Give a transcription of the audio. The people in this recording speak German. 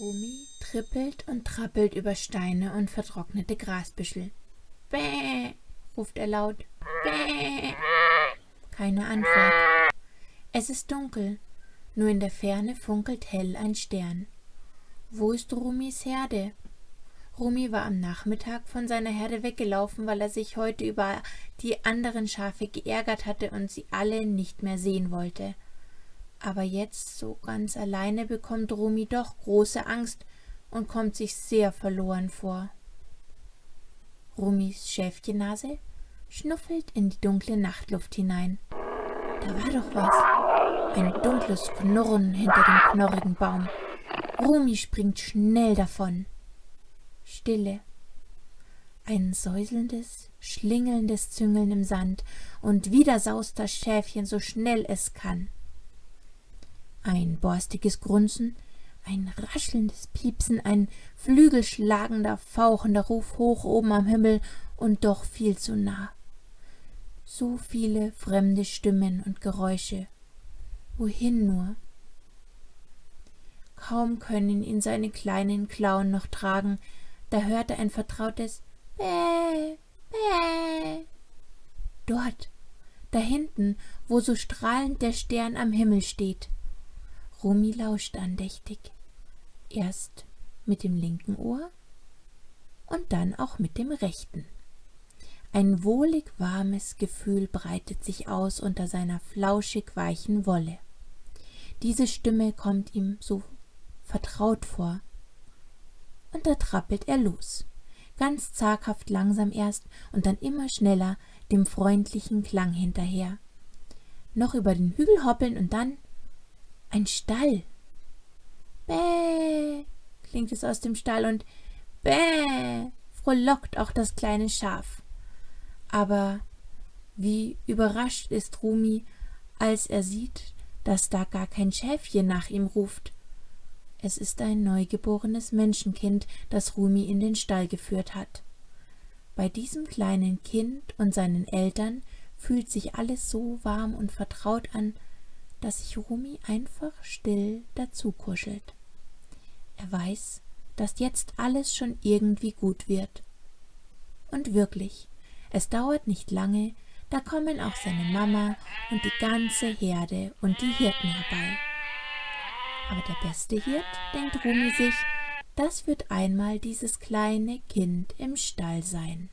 Rumi trippelt und trappelt über Steine und vertrocknete Grasbüschel. Bäh, ruft er laut. Bäh. Keine Antwort. Es ist dunkel, nur in der Ferne funkelt hell ein Stern. Wo ist Rumis Herde? Rumi war am Nachmittag von seiner Herde weggelaufen, weil er sich heute über die anderen Schafe geärgert hatte und sie alle nicht mehr sehen wollte. Aber jetzt, so ganz alleine, bekommt Rumi doch große Angst und kommt sich sehr verloren vor. Rumis Schäfchennase schnuffelt in die dunkle Nachtluft hinein. Da war doch was. Ein dunkles Knurren hinter dem knorrigen Baum. Rumi springt schnell davon. Stille. Ein säuselndes, schlingelndes Züngeln im Sand, und wieder saust das Schäfchen so schnell es kann. Ein borstiges Grunzen, ein raschelndes Piepsen, ein flügelschlagender, fauchender Ruf hoch oben am Himmel und doch viel zu nah. So viele fremde Stimmen und Geräusche. Wohin nur? Kaum können ihn seine kleinen Klauen noch tragen, da hört er ein vertrautes Bäh, Bäh. Dort, da hinten, wo so strahlend der Stern am Himmel steht. Rumi lauscht andächtig, erst mit dem linken Ohr und dann auch mit dem rechten. Ein wohlig warmes Gefühl breitet sich aus unter seiner flauschig weichen Wolle. Diese Stimme kommt ihm so vertraut vor. Und da trappelt er los, ganz zaghaft langsam erst und dann immer schneller dem freundlichen Klang hinterher. Noch über den Hügel hoppeln und dann ein Stall. Bäh, klingt es aus dem Stall und bäh, frohlockt auch das kleine Schaf. Aber wie überrascht ist Rumi, als er sieht, dass da gar kein Schäfchen nach ihm ruft, es ist ein neugeborenes Menschenkind, das Rumi in den Stall geführt hat. Bei diesem kleinen Kind und seinen Eltern fühlt sich alles so warm und vertraut an, dass sich Rumi einfach still dazu kuschelt. Er weiß, dass jetzt alles schon irgendwie gut wird. Und wirklich, es dauert nicht lange, da kommen auch seine Mama und die ganze Herde und die Hirten herbei. Aber der beste Hirt, denkt Rumi sich, das wird einmal dieses kleine Kind im Stall sein.